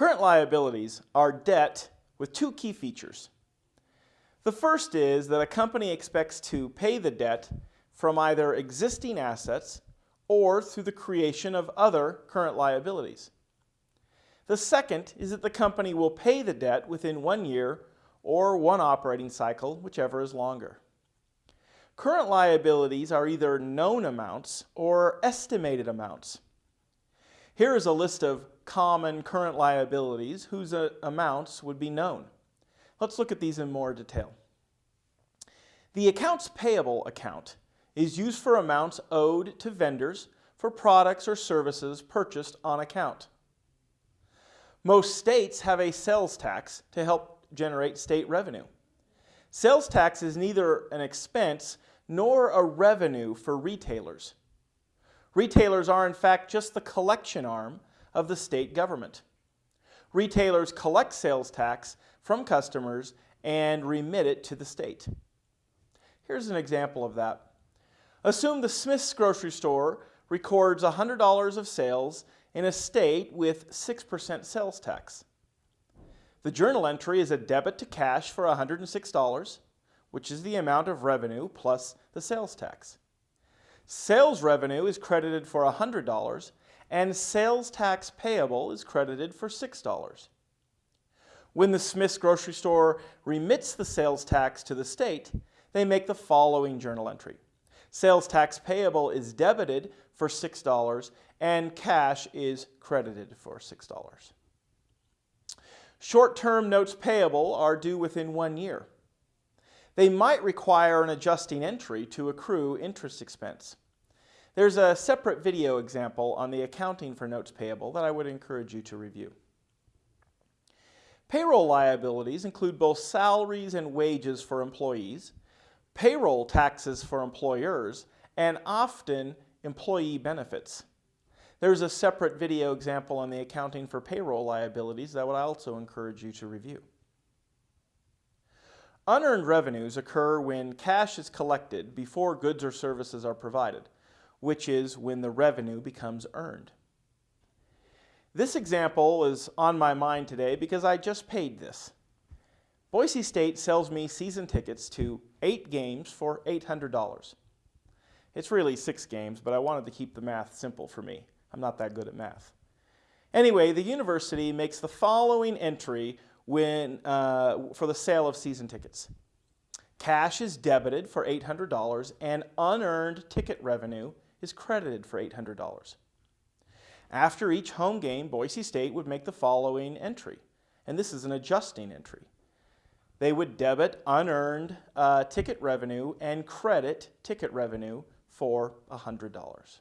Current liabilities are debt with two key features. The first is that a company expects to pay the debt from either existing assets or through the creation of other current liabilities. The second is that the company will pay the debt within one year or one operating cycle, whichever is longer. Current liabilities are either known amounts or estimated amounts. Here is a list of common current liabilities whose uh, amounts would be known. Let's look at these in more detail. The accounts payable account is used for amounts owed to vendors for products or services purchased on account. Most states have a sales tax to help generate state revenue. Sales tax is neither an expense nor a revenue for retailers. Retailers are in fact just the collection arm of the state government. Retailers collect sales tax from customers and remit it to the state. Here's an example of that. Assume the Smith's grocery store records $100 of sales in a state with 6% sales tax. The journal entry is a debit to cash for $106, which is the amount of revenue plus the sales tax. Sales revenue is credited for $100 and sales tax payable is credited for $6. When the Smith's grocery store remits the sales tax to the state, they make the following journal entry. Sales tax payable is debited for $6 and cash is credited for $6. Short-term notes payable are due within one year. They might require an adjusting entry to accrue interest expense. There's a separate video example on the accounting for notes payable that I would encourage you to review. Payroll liabilities include both salaries and wages for employees, payroll taxes for employers, and often employee benefits. There's a separate video example on the accounting for payroll liabilities that I would also encourage you to review. Unearned revenues occur when cash is collected before goods or services are provided, which is when the revenue becomes earned. This example is on my mind today because I just paid this. Boise State sells me season tickets to eight games for $800. It's really six games, but I wanted to keep the math simple for me. I'm not that good at math. Anyway, the university makes the following entry when, uh, for the sale of season tickets. Cash is debited for $800 and unearned ticket revenue is credited for $800. After each home game, Boise State would make the following entry, and this is an adjusting entry. They would debit unearned uh, ticket revenue and credit ticket revenue for $100.